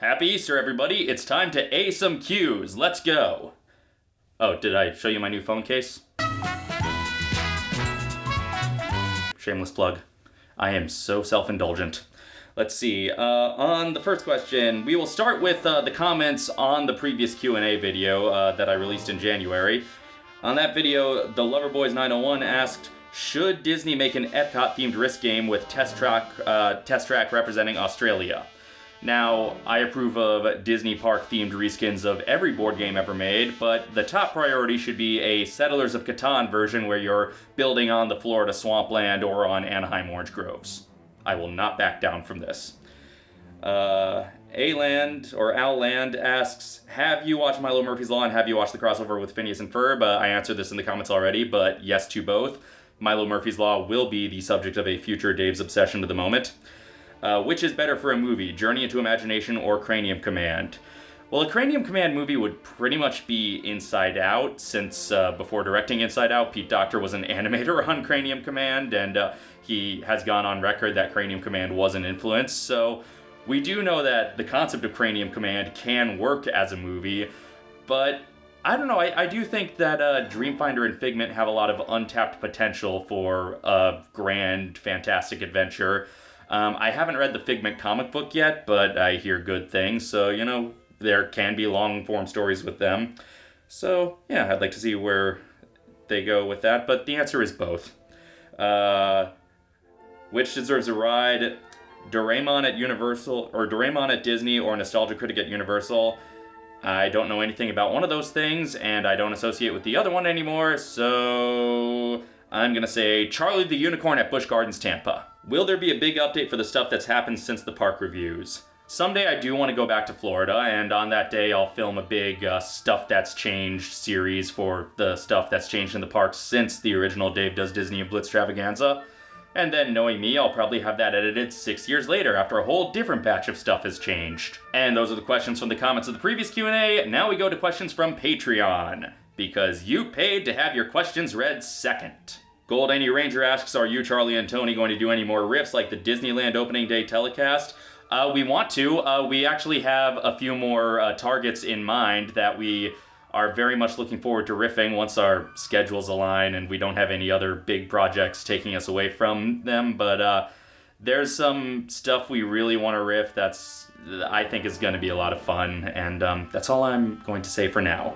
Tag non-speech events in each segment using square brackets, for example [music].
Happy Easter, everybody. It's time to A some cues. Let's go. Oh, did I show you my new phone case? Shameless plug. I am so self-indulgent. Let's see. Uh, on the first question, we will start with uh, the comments on the previous Q&A video uh, that I released in January. On that video, the Loverboys901 asked, should Disney make an Epcot-themed risk game with Test Track, uh, Test Track representing Australia? Now, I approve of Disney Park themed reskins of every board game ever made, but the top priority should be a Settlers of Catan version where you're building on the Florida swampland or on Anaheim Orange Groves. I will not back down from this. Uh, A-Land, or Al Land, asks, have you watched Milo Murphy's Law and have you watched the crossover with Phineas and Ferb? Uh, I answered this in the comments already, but yes to both. Milo Murphy's Law will be the subject of a future Dave's Obsession to the moment. Uh, which is better for a movie, Journey into Imagination or Cranium Command? Well, a Cranium Command movie would pretty much be Inside Out, since uh, before directing Inside Out, Pete Docter was an [laughs] animator on Cranium Command, and uh, he has gone on record that Cranium Command was an influence, so we do know that the concept of Cranium Command can work as a movie, but I don't know, I, I do think that uh, Dreamfinder and Figment have a lot of untapped potential for a grand, fantastic adventure. Um, I haven't read the Figment comic book yet, but I hear good things, so, you know, there can be long form stories with them. So, yeah, I'd like to see where they go with that, but the answer is both. Uh, which deserves a ride? Doraemon at Universal, or Doraemon at Disney, or Nostalgia Critic at Universal. I don't know anything about one of those things, and I don't associate with the other one anymore, so I'm gonna say Charlie the Unicorn at Busch Gardens, Tampa. Will there be a big update for the stuff that's happened since the park reviews? Someday I do want to go back to Florida, and on that day I'll film a big uh, Stuff That's Changed series for the stuff that's changed in the parks since the original Dave Does Disney and Blitztravaganza. And then, knowing me, I'll probably have that edited six years later after a whole different batch of stuff has changed. And those are the questions from the comments of the previous Q&A. Now we go to questions from Patreon, because you paid to have your questions read second. Gold Any Ranger asks, are you, Charlie, and Tony going to do any more riffs like the Disneyland opening day telecast? Uh, we want to. Uh, we actually have a few more uh, targets in mind that we are very much looking forward to riffing once our schedules align and we don't have any other big projects taking us away from them. But uh, there's some stuff we really want to riff that's I think is going to be a lot of fun, and um, that's all I'm going to say for now.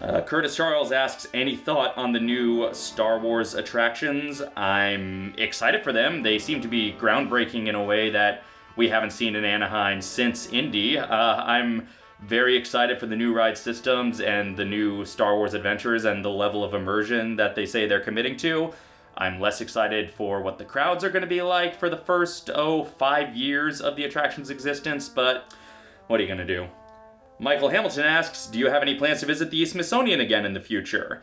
Uh, Curtis Charles asks, any thought on the new Star Wars attractions? I'm excited for them. They seem to be groundbreaking in a way that we haven't seen in Anaheim since Indy. Uh, I'm very excited for the new ride systems and the new Star Wars adventures and the level of immersion that they say they're committing to. I'm less excited for what the crowds are going to be like for the first, oh, five years of the attraction's existence, but what are you going to do? Michael Hamilton asks, do you have any plans to visit the Smithsonian again in the future?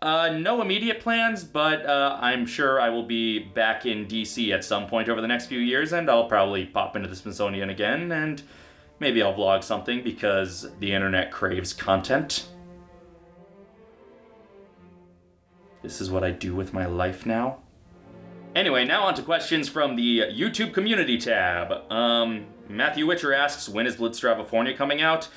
Uh, no immediate plans, but uh, I'm sure I will be back in DC at some point over the next few years, and I'll probably pop into the Smithsonian again, and maybe I'll vlog something because the internet craves content. This is what I do with my life now. Anyway, now on to questions from the YouTube community tab. Um, Matthew Witcher asks, when is Blitzstravafornia coming out?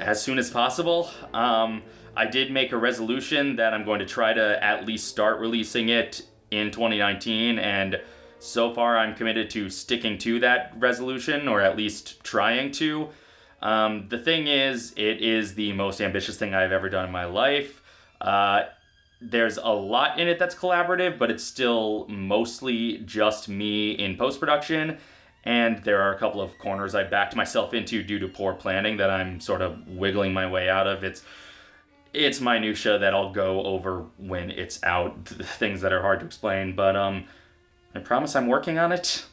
As soon as possible. Um, I did make a resolution that I'm going to try to at least start releasing it in 2019 and so far I'm committed to sticking to that resolution or at least trying to. Um, the thing is, it is the most ambitious thing I've ever done in my life. Uh, there's a lot in it that's collaborative, but it's still mostly just me in post-production and there are a couple of corners I backed myself into due to poor planning that I'm sort of wiggling my way out of. It's it's minutia that I'll go over when it's out, [laughs] things that are hard to explain, but um, I promise I'm working on it.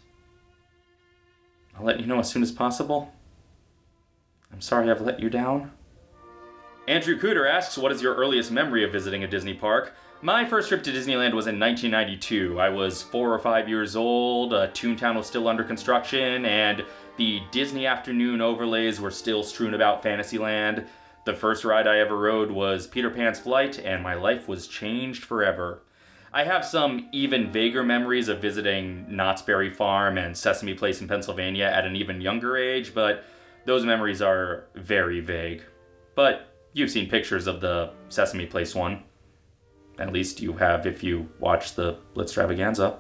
I'll let you know as soon as possible. I'm sorry I've let you down. Andrew Cooter asks, what is your earliest memory of visiting a Disney park? My first trip to Disneyland was in 1992. I was four or five years old, uh, Toontown was still under construction, and the Disney afternoon overlays were still strewn about Fantasyland. The first ride I ever rode was Peter Pan's Flight, and my life was changed forever. I have some even vaguer memories of visiting Knott's Berry Farm and Sesame Place in Pennsylvania at an even younger age, but those memories are very vague. But you've seen pictures of the Sesame Place one. At least you have if you watch the Blitztravaganza.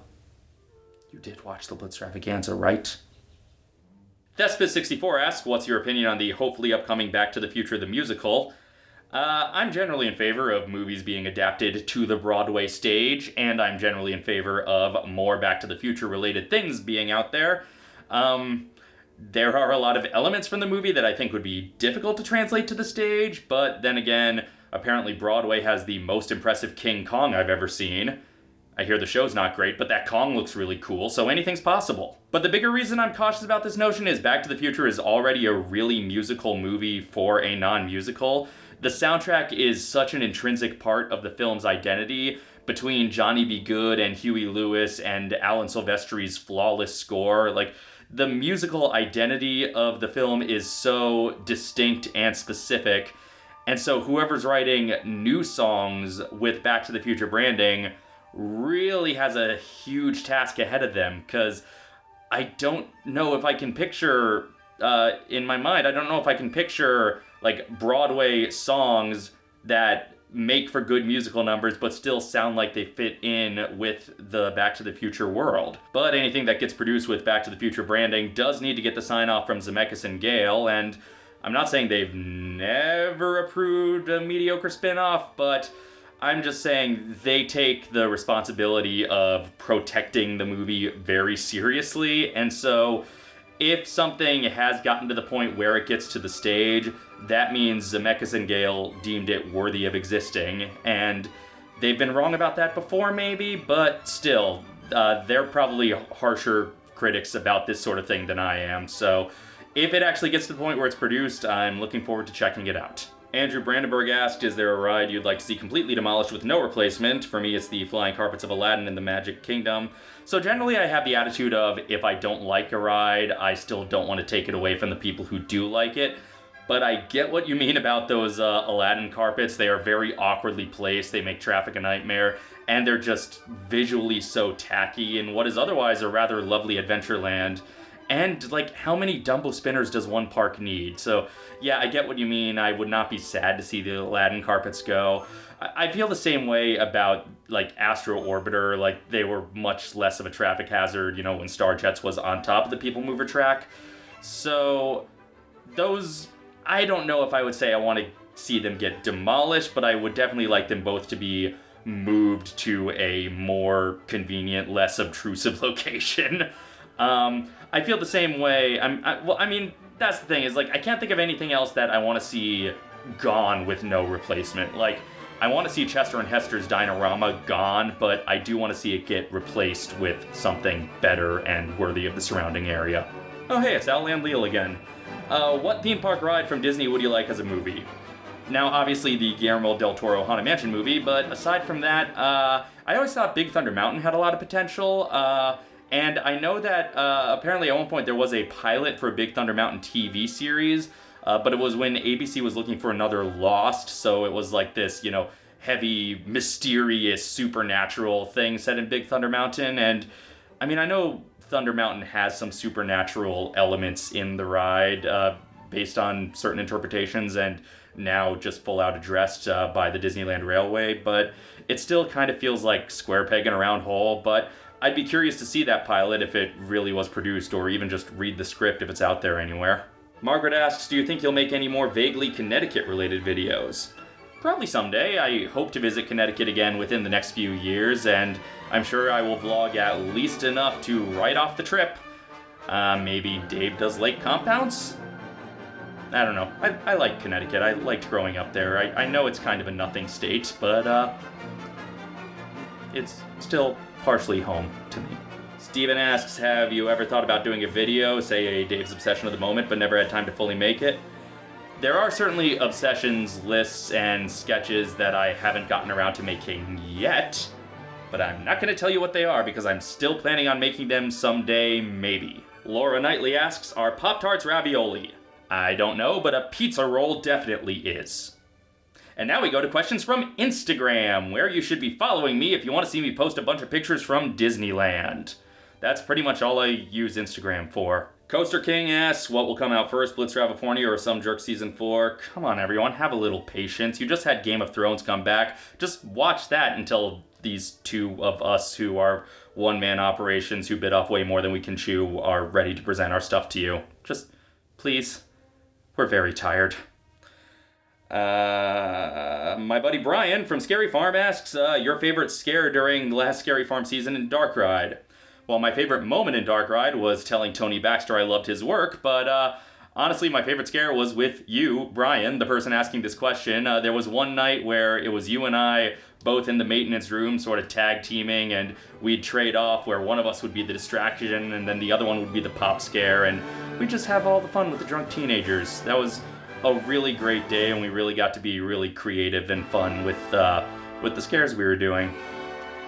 You did watch the Blitztravaganza, right? Thespis64 asks, what's your opinion on the hopefully upcoming Back to the Future the musical? Uh, I'm generally in favor of movies being adapted to the Broadway stage, and I'm generally in favor of more Back to the Future related things being out there. Um, there are a lot of elements from the movie that I think would be difficult to translate to the stage, but then again, apparently Broadway has the most impressive King Kong I've ever seen. I hear the show's not great, but that Kong looks really cool, so anything's possible. But the bigger reason I'm cautious about this notion is Back to the Future is already a really musical movie for a non-musical. The soundtrack is such an intrinsic part of the film's identity between Johnny B. Goode and Huey Lewis and Alan Silvestri's flawless score. Like, the musical identity of the film is so distinct and specific. And so whoever's writing new songs with Back to the Future branding really has a huge task ahead of them because I don't know if I can picture uh, in my mind. I don't know if I can picture like Broadway songs that make for good musical numbers but still sound like they fit in with the Back to the Future world. But anything that gets produced with Back to the Future branding does need to get the sign off from Zemeckis and Gale and I'm not saying they've never approved a mediocre spin-off, but I'm just saying they take the responsibility of protecting the movie very seriously, and so if something has gotten to the point where it gets to the stage, that means Zemeckis and Gale deemed it worthy of existing, and they've been wrong about that before, maybe, but still, uh, they're probably harsher critics about this sort of thing than I am, so if it actually gets to the point where it's produced, I'm looking forward to checking it out. Andrew Brandenburg asked, is there a ride you'd like to see completely demolished with no replacement? For me, it's the Flying Carpets of Aladdin in the Magic Kingdom. So generally I have the attitude of, if I don't like a ride, I still don't want to take it away from the people who do like it. But I get what you mean about those uh, Aladdin carpets. They are very awkwardly placed, they make traffic a nightmare, and they're just visually so tacky in what is otherwise a rather lovely Adventureland. And, like, how many Dumbo spinners does one park need? So, yeah, I get what you mean. I would not be sad to see the Aladdin carpets go. I, feel the same way about, like, Astro Orbiter. Like, they were much less of a traffic hazard, you know, when Star Jets was on top of the People Mover track. So, those... I don't know if I would say I want to see them get demolished, but I would definitely like them both to be moved to a more convenient, less obtrusive [laughs] location. Um, I feel the same way. I'm I, well. I mean, that's the thing is like I can't think of anything else that I want to see gone with no replacement. Like I want to see Chester and Hester's Dinorama gone, but I do want to see it get replaced with something better and worthy of the surrounding area. Oh hey, it's Outland Leal again. Uh, what theme park ride from Disney would you like as a movie? Now, obviously, the Guillermo del Toro Haunted Mansion movie, but aside from that, uh, I always thought Big Thunder Mountain had a lot of potential. Uh, and I know that uh, apparently at one point there was a pilot for a Big Thunder Mountain TV series, uh, but it was when ABC was looking for another Lost, so it was like this, you know, heavy, mysterious, supernatural thing set in Big Thunder Mountain. And I mean, I know Thunder Mountain has some supernatural elements in the ride uh, based on certain interpretations and now just full out addressed uh, by the Disneyland Railway, but it still kind of feels like square peg in a round hole. But I'd be curious to see that pilot if it really was produced, or even just read the script if it's out there anywhere. Margaret asks, do you think you'll make any more vaguely Connecticut-related videos? Probably someday. I hope to visit Connecticut again within the next few years, and I'm sure I will vlog at least enough to write off the trip. Uh, maybe Dave does lake compounds? I don't know. I, I like Connecticut. I liked growing up there. I, I know it's kind of a nothing state, but uh, it's still partially home to me. Steven asks, have you ever thought about doing a video, say a Dave's Obsession of the Moment, but never had time to fully make it? There are certainly obsessions, lists, and sketches that I haven't gotten around to making yet, but I'm not going to tell you what they are because I'm still planning on making them someday, maybe. Laura Knightley asks, are Pop-Tarts ravioli? I don't know, but a pizza roll definitely is. And now we go to questions from Instagram, where you should be following me if you want to see me post a bunch of pictures from Disneyland. That's pretty much all I use Instagram for. Coaster King asks, what will come out first, Blitz California or Some Jerk Season 4? Come on, everyone, have a little patience. You just had Game of Thrones come back. Just watch that until these two of us who are one-man operations who bit off way more than we can chew are ready to present our stuff to you. Just, please. We're very tired. Uh, my buddy Brian from Scary Farm asks, uh, your favorite scare during the last Scary Farm season in Dark Ride? Well, my favorite moment in Dark Ride was telling Tony Baxter I loved his work, but uh, honestly, my favorite scare was with you, Brian, the person asking this question. Uh, there was one night where it was you and I both in the maintenance room, sort of tag teaming, and we'd trade off where one of us would be the distraction and then the other one would be the pop scare, and we'd just have all the fun with the drunk teenagers. That was a really great day, and we really got to be really creative and fun with uh, with the scares we were doing.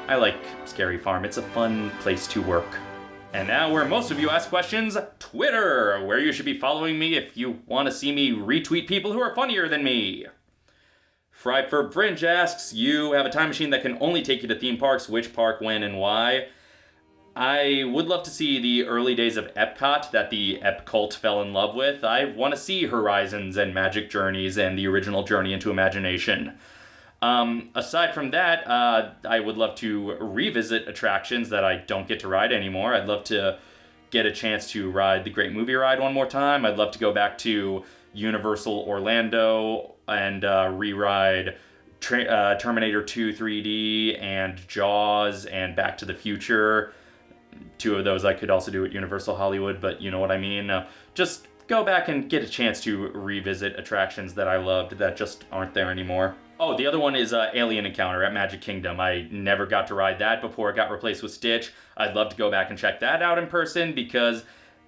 I like Scary Farm. It's a fun place to work. And now where most of you ask questions, Twitter, where you should be following me if you want to see me retweet people who are funnier than me. Fried for Fringe asks, you have a time machine that can only take you to theme parks, which park, when, and why? I would love to see the early days of Epcot that the Ep cult fell in love with. I want to see Horizons and Magic Journeys and the original Journey into Imagination. Um, aside from that, uh, I would love to revisit attractions that I don't get to ride anymore. I'd love to get a chance to ride the Great Movie Ride one more time. I'd love to go back to Universal Orlando and uh, re-ride uh, Terminator 2 3D and Jaws and Back to the Future. Two of those I could also do at Universal Hollywood, but you know what I mean. Uh, just go back and get a chance to revisit attractions that I loved that just aren't there anymore. Oh, the other one is uh, Alien Encounter at Magic Kingdom. I never got to ride that before it got replaced with Stitch. I'd love to go back and check that out in person because,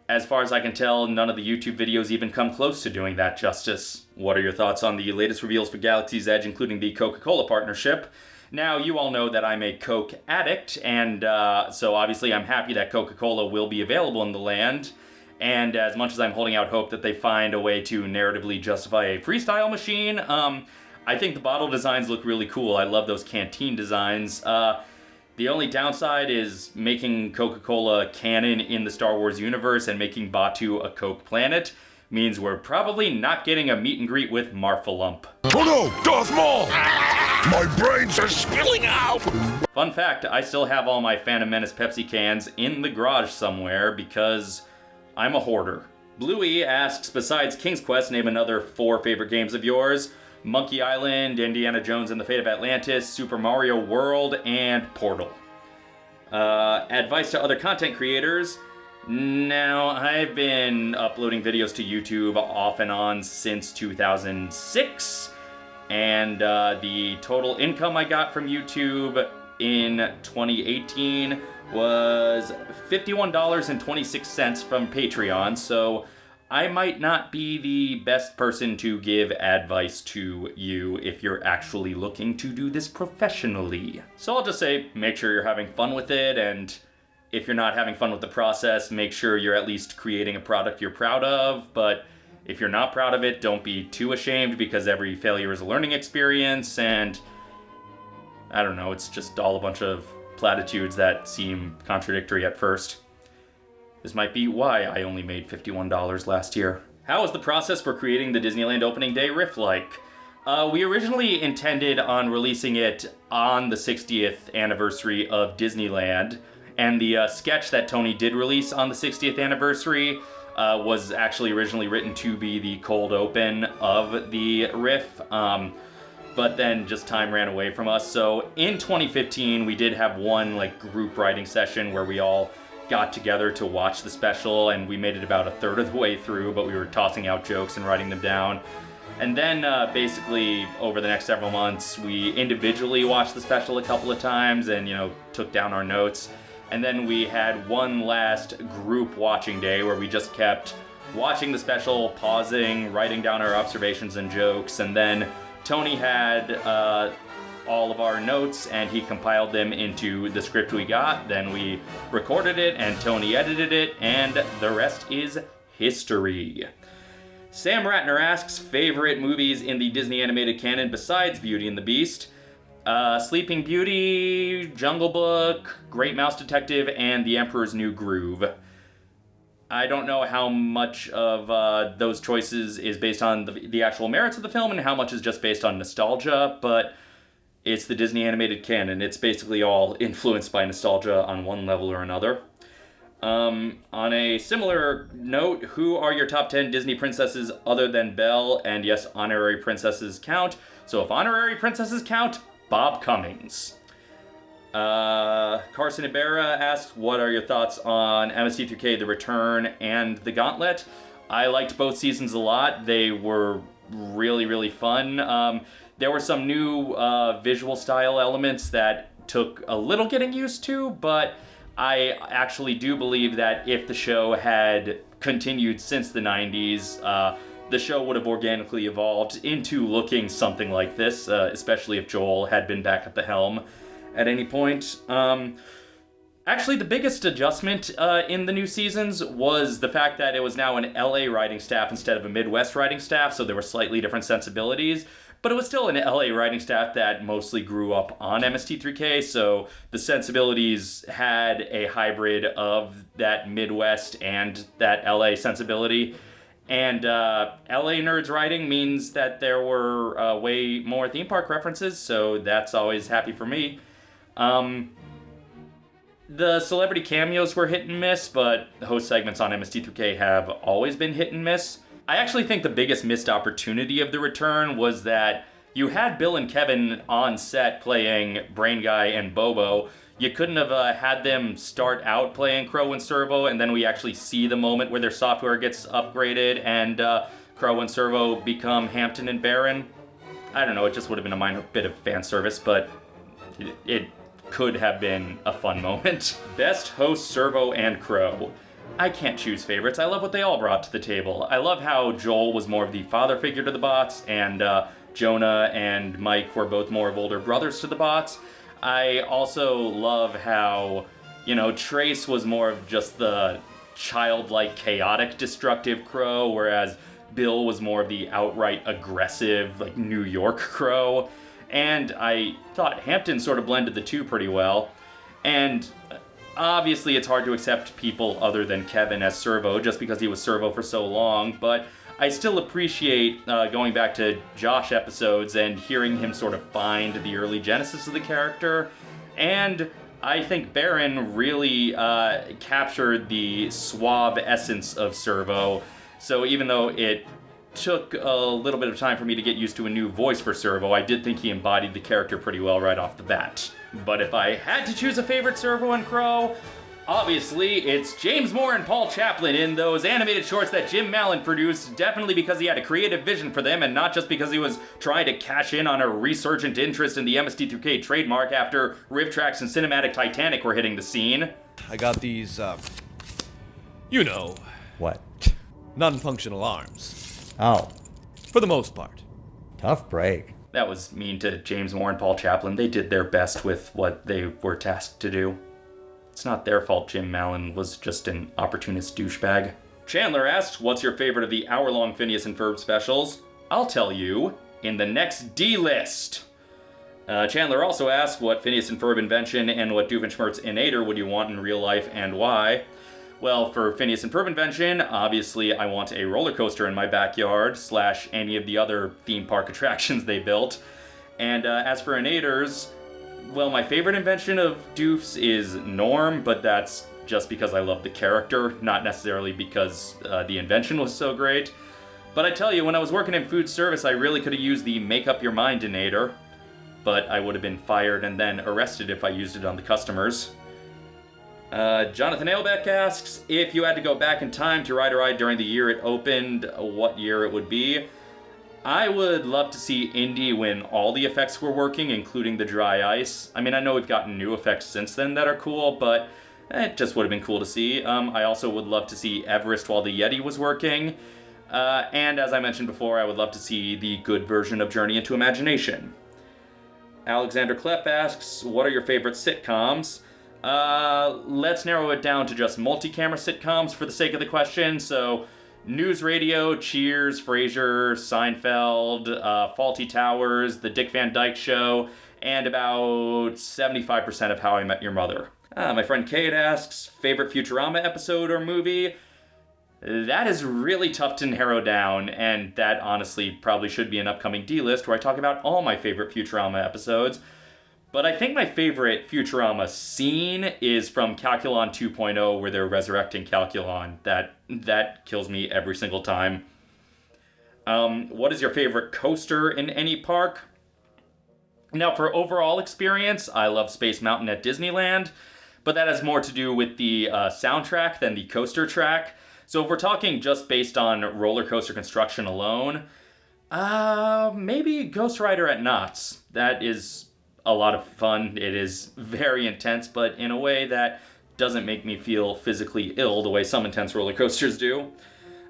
as far as I can tell, none of the YouTube videos even come close to doing that justice. What are your thoughts on the latest reveals for Galaxy's Edge, including the Coca-Cola partnership? Now, you all know that I'm a Coke addict, and uh, so obviously I'm happy that Coca-Cola will be available in the land. And as much as I'm holding out hope that they find a way to narratively justify a freestyle machine, um, I think the bottle designs look really cool. I love those canteen designs. Uh, the only downside is making Coca-Cola canon in the Star Wars universe and making Batuu a Coke planet means we're probably not getting a meet and greet with Marfalump. Oh no, Darth Maul! My brains are spilling out! Fun fact, I still have all my Phantom Menace Pepsi cans in the garage somewhere because I'm a hoarder. Bluey asks, besides King's Quest, name another four favorite games of yours. Monkey Island, Indiana Jones and the Fate of Atlantis, Super Mario World, and Portal. Uh, advice to other content creators. Now, I've been uploading videos to YouTube off and on since 2006, and uh, the total income I got from YouTube in 2018 was $51.26 from Patreon, so I might not be the best person to give advice to you if you're actually looking to do this professionally. So I'll just say, make sure you're having fun with it, and if you're not having fun with the process, make sure you're at least creating a product you're proud of, but if you're not proud of it, don't be too ashamed because every failure is a learning experience, and I don't know, it's just all a bunch of platitudes that seem contradictory at first. This might be why I only made $51 last year. How was the process for creating the Disneyland opening day riff like? Uh, we originally intended on releasing it on the 60th anniversary of Disneyland, and the uh, sketch that Tony did release on the 60th anniversary uh, was actually originally written to be the cold open of the riff. Um, but then just time ran away from us. So in 2015, we did have one like group writing session where we all got together to watch the special and we made it about a third of the way through, but we were tossing out jokes and writing them down. And then uh, basically over the next several months, we individually watched the special a couple of times and, you know, took down our notes. And then we had one last group watching day where we just kept watching the special, pausing, writing down our observations and jokes, and then Tony had uh, all of our notes and he compiled them into the script we got. Then we recorded it and Tony edited it and the rest is history. Sam Ratner asks favorite movies in the Disney animated canon besides Beauty and the Beast. Uh, Sleeping Beauty, Jungle Book, Great Mouse Detective, and The Emperor's New Groove. I don't know how much of uh, those choices is based on the, the actual merits of the film and how much is just based on nostalgia, but it's the Disney animated canon. It's basically all [laughs] influenced by nostalgia on one level or another. Um, on a similar note, who are your top 10 Disney princesses other than Belle? And yes, honorary princesses count. So if honorary princesses count, Bob Cummings. Uh, Carson Ibarra asked, what are your thoughts on MST3K, The Return, and The Gauntlet? I liked both seasons a lot. They were really, really fun. Um, there were some new uh, visual style elements that took a little getting used to, but I actually do believe that if the show had continued since the 90s, uh, the show would have organically evolved into looking something like this, uh, especially if Joel had been back at the helm at any point. Um, actually, the biggest adjustment uh, in the new seasons was the fact that it was now an LA writing staff instead of a Midwest writing staff, so there were slightly different sensibilities but it was still an LA writing staff that mostly grew up on MST3K, so the sensibilities had a hybrid of that Midwest and that LA sensibility. And uh, LA Nerds writing means that there were uh, way more theme park references, so that's always happy for me. Um, the celebrity cameos were hit and miss, but the host segments on MST3K have always been hit and miss. I actually think the biggest missed opportunity of the return was that you had Bill and Kevin on set playing Brain Guy and Bobo. You couldn't have uh, had them start out playing Crow and Servo, and then we actually see the moment where their software gets upgraded and uh, Crow and Servo become Hampton and Baron. I don't know, it just would have been a minor bit of fan service, but it, it could have been a fun moment. [laughs] Best host Servo and Crow. I can't choose favorites. I love what they all brought to the table. I love how Joel was more of the father figure to the bots, and uh, Jonah and Mike were both more of older brothers to the bots. I also love how, you know, Trace was more of just the childlike, chaotic, destructive crow, whereas Bill was more of the outright aggressive, like New York crow. And I thought Hampton sort of blended the two pretty well. And uh, Obviously, it's hard to accept people other than Kevin as Servo just because he was Servo for so long, but I still appreciate uh, going back to Josh episodes and hearing him sort of find the early genesis of the character. And I think Baron really uh, captured the suave essence of Servo. So even though it took a little bit of time for me to get used to a new voice for Servo, I did think he embodied the character pretty well right off the bat. But if I had to choose a favorite Servo and Crow, obviously it's James Moore and Paul Chaplin in those animated shorts that Jim Mallon produced, definitely because he had a creative vision for them and not just because he was trying to cash in on a resurgent interest in the MST3K trademark after RiffTrax and Cinematic Titanic were hitting the scene. I got these, uh, you know, What? non-functional arms. Oh, For the most part. tough break. That was mean to James Moore and Paul Chaplin. They did their best with what they were tasked to do. It's not their fault Jim Mallon was just an opportunist douchebag. Chandler asks, What's your favorite of the hour long Phineas and Ferb specials? I'll tell you in the next D list. Uh, Chandler also asks, What Phineas and Ferb invention and what Doofenshmirtz innator would you want in real life and why? Well, for Phineas and Ferb invention, obviously I want a roller coaster in my backyard, slash any of the other theme park [laughs] attractions they built. And uh, as for innators, well, my favorite invention of Doofs is Norm, but that's just because I love the character, not necessarily because uh, the invention was so great. But I tell you, when I was working in food service, I really could have used the Make Up Your Mind innator, but I would have been fired and then arrested if I used it on the customers. Uh, Jonathan Ailbeck asks if you had to go back in time to ride a ride during the year it opened, what year it would be. I would love to see Indy when all the effects were working, including the dry ice. I mean, I know we've gotten new effects since then that are cool, but it just would have been cool to see. Um, I also would love to see Everest while the Yeti was working. Uh, and as I mentioned before, I would love to see the good version of Journey into Imagination. Alexander Klepp asks, what are your favorite sitcoms? Uh, let's narrow it down to just multi-camera sitcoms for the sake of the question. So, News Radio, Cheers, Frasier, Seinfeld, uh, Fawlty Towers, The Dick Van Dyke Show, and about 75% of How I Met Your Mother. Uh, my friend Kate asks, favorite Futurama episode or movie? That is really tough to narrow down, and that honestly probably should be an upcoming D list where I talk about all my favorite Futurama episodes. But I think my favorite Futurama scene is from Calculon 2.0 where they're resurrecting Calculon. That that kills me every single time. Um, what is your favorite coaster in any park? Now, for overall experience, I love Space Mountain at Disneyland, but that has more to do with the uh, soundtrack than the coaster track. So if we're talking just based on roller coaster construction alone, uh, maybe Ghost Rider at Knott's. That is a lot of fun. It is very intense, but in a way that doesn't make me feel physically ill the way some intense roller coasters do.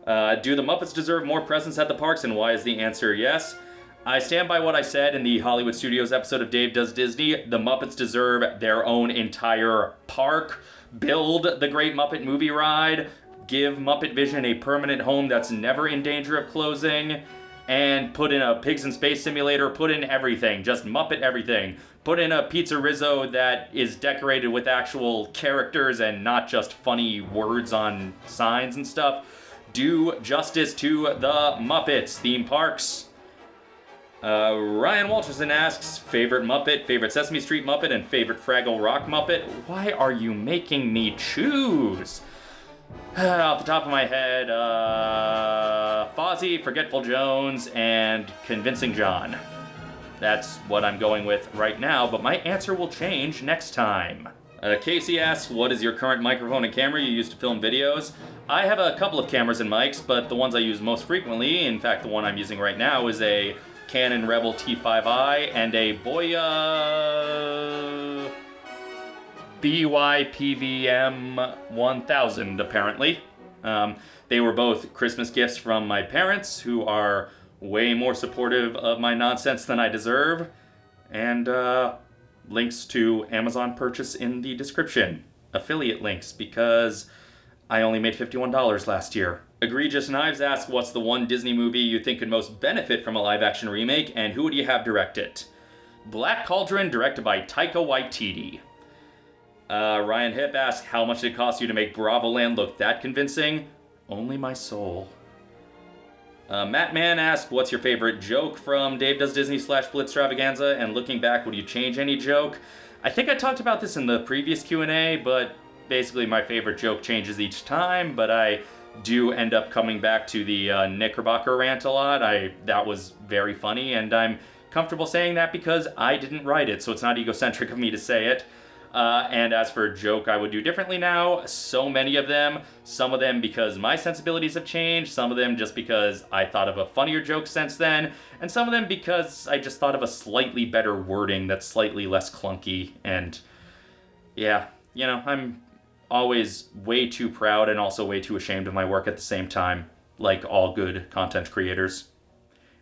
Uh, do the Muppets deserve more presence at the parks, and why is the answer yes? I stand by what I said in the Hollywood Studios episode of Dave Does Disney. The Muppets deserve their own entire park. Build the Great Muppet Movie Ride. Give Muppet Vision a permanent home that's never in danger of closing and put in a pigs in space simulator, put in everything, just Muppet everything. Put in a Pizza Rizzo that is decorated with actual characters and not just funny words on signs and stuff. Do justice to the Muppets theme parks. Uh, Ryan Walterson asks, favorite Muppet, favorite Sesame Street Muppet, and favorite Fraggle Rock Muppet? Why are you making me choose? [sighs] Off the top of my head, uh, Fozzie, Forgetful Jones, and Convincing John. That's what I'm going with right now, but my answer will change next time. Uh, Casey asks, what is your current microphone and camera you use to film videos? I have a couple of cameras and mics, but the ones I use most frequently, in fact the one I'm using right now, is a Canon Rebel T5i and a Boya BYPVM 1000, apparently. Um, they were both Christmas gifts from my parents, who are way more supportive of my nonsense than I deserve. And uh, links to Amazon purchase in the description. Affiliate links, because I only made $51 last year. Egregious Knives asks, what's the one Disney movie you think could most benefit from a live-action remake, and who would you have direct it? Black Cauldron, directed by Taika Waititi. Uh, Ryan Hip asks, how much did it cost you to make Bravoland look that convincing? Only my soul. Uh, Matt Mann asks, what's your favorite joke from Dave Does Disney slash Blitztravaganza? And looking back, would you change any joke? I think I talked about this in the previous Q&A, but basically my favorite joke changes each time, but I do end up coming back to the uh, Knickerbocker rant a lot. I That was very funny, and I'm comfortable saying that because I didn't write it, so it's not egocentric of me to say it. Uh, and as for joke I would do differently now, so many of them. Some of them because my sensibilities have changed, some of them just because I thought of a funnier joke since then, and some of them because I just thought of a slightly better wording that's slightly less clunky. And yeah, you know, I'm always way too proud and also way too ashamed of my work at the same time, like all good content creators.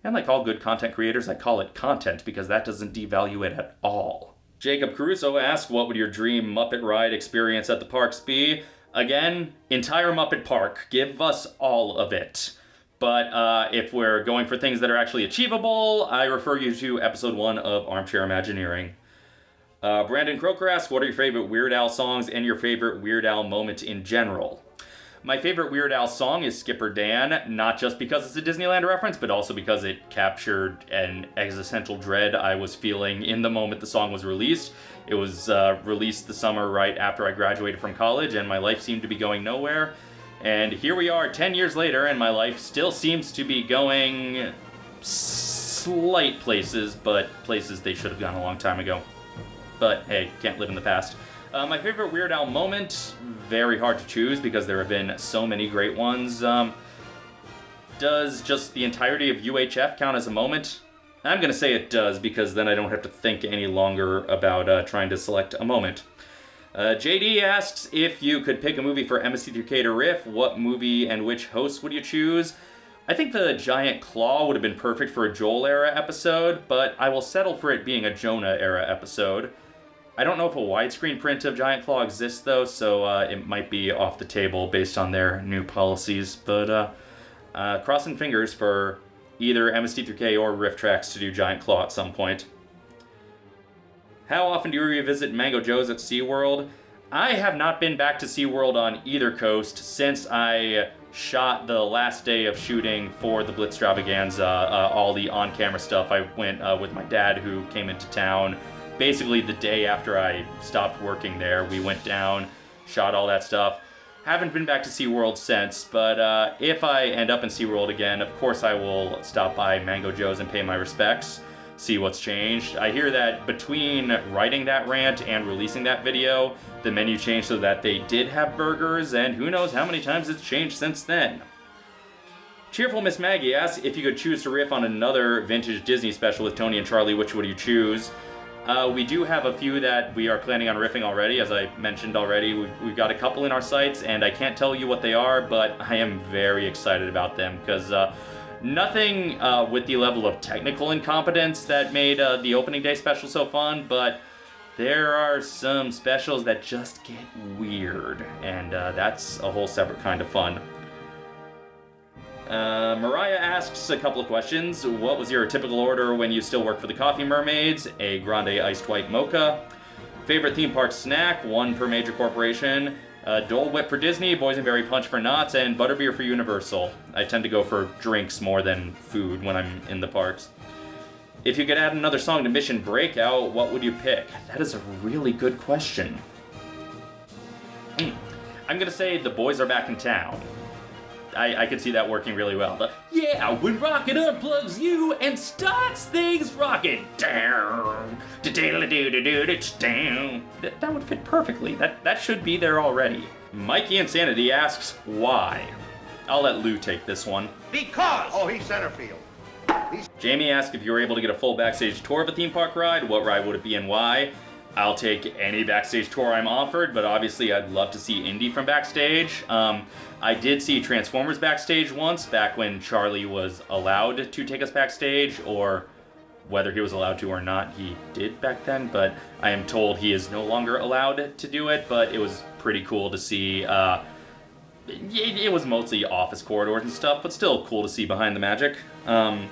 And like all good content creators, I call it content because that doesn't devalue it at all. Jacob Caruso asked, what would your dream Muppet ride experience at the parks be? Again, entire Muppet Park. Give us all of it. But uh, if we're going for things that are actually achievable, I refer you to episode one of Armchair Imagineering. Uh, Brandon Croker asks, what are your favorite Weird Al songs and your favorite Weird Al moment in general? My favorite Weird Al song is Skipper Dan, not just because it's a Disneyland reference, but also because it captured an existential dread I was feeling in the moment the song was released. It was uh, released the summer right after I graduated from college, and my life seemed to be going nowhere. And here we are 10 years later, and my life still seems to be going slight places, but places they should have gone a long time ago. But hey, can't live in the past. Uh, my favorite Weird Al moment, very hard to choose because there have been so many great ones. Um, does just the entirety of UHF count as a moment? I'm going to say it does because then I don't have to think any longer about uh, trying to select a moment. Uh, JD asks if you could pick a movie for MST3K to riff, what movie and which host would you choose? I think the Giant Claw would have been perfect for a Joel era episode, but I will settle for it being a Jonah era episode. I don't know if a widescreen print of Giant Claw exists though, so uh, it might be off the table based on their new policies. But uh, Uh, crossing fingers for either MST3K or RiffTrax to do Giant Claw at some point. How often do you revisit Mango Joe's at SeaWorld? I have not been back to SeaWorld on either coast since I shot the last day of shooting for the Blitztravaganza, uh, all the on-camera stuff. I went uh, with my dad who came into town basically the day after I stopped working there. We went down, shot all that stuff. Haven't been back to SeaWorld since, but uh, if I end up in SeaWorld again, of course I will stop by Mango Joe's and pay my respects see what's changed. I hear that between writing that rant and releasing that video, the menu changed so that they did have burgers, and who knows how many times it's changed since then. Cheerful Miss Maggie asks if you could choose to riff on another vintage Disney special with Tony and Charlie, which would you choose? Uh, we do have a few that we are planning on riffing already, as I mentioned already. We've, we've, got a couple in our sights, and I can't tell you what they are, but I am very excited about them, because uh, Nothing uh, with the level of technical incompetence that made uh, the opening day special so fun, but there are some specials that just get weird, and uh, that's a whole separate kind of fun. Uh, Mariah asks a couple of questions. What was your typical order when you still worked for the Coffee Mermaids? A grande iced white mocha. Favorite theme park snack? One per major corporation uh, Dole Whip for Disney, Boysenberry Punch for Knott's, and Butterbeer for Universal. I tend to go for drinks more than food when I'm in the parks. If you could add another song to Mission Breakout, what would you pick? That is a really good question. Mm. I'm gonna say The Boys Are Back in Town. I, I could see that working really well. But yeah, when Rocket unplugs you and starts things rocking down. That, that would fit perfectly. That that should be there already. Mikey Insanity asks why. I'll let Lou take this one. Because! Oh, he's center field. He's Jamie asked if you were able to get a full backstage tour of a theme park ride, what ride would it be and why? I'll take any backstage tour I'm offered, but obviously I'd love to see Indy from backstage. Um, I did see Transformers backstage once, back when Charlie was allowed to take us backstage, or whether he was allowed to or not, he did back then, but I am told he is no longer allowed to do it, but it was pretty cool to see. Uh, it, it, was mostly office corridors and stuff, but still cool to see behind the magic. Um,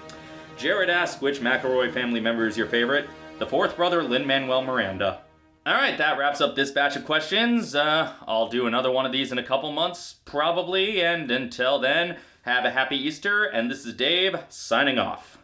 Jared asked which McElroy family member is your favorite the fourth brother, Lin-Manuel Miranda. Alright, that wraps up this batch of questions. Uh, I'll do another one of these in a couple months, probably, and until then, have a happy Easter, and this is Dave, signing off.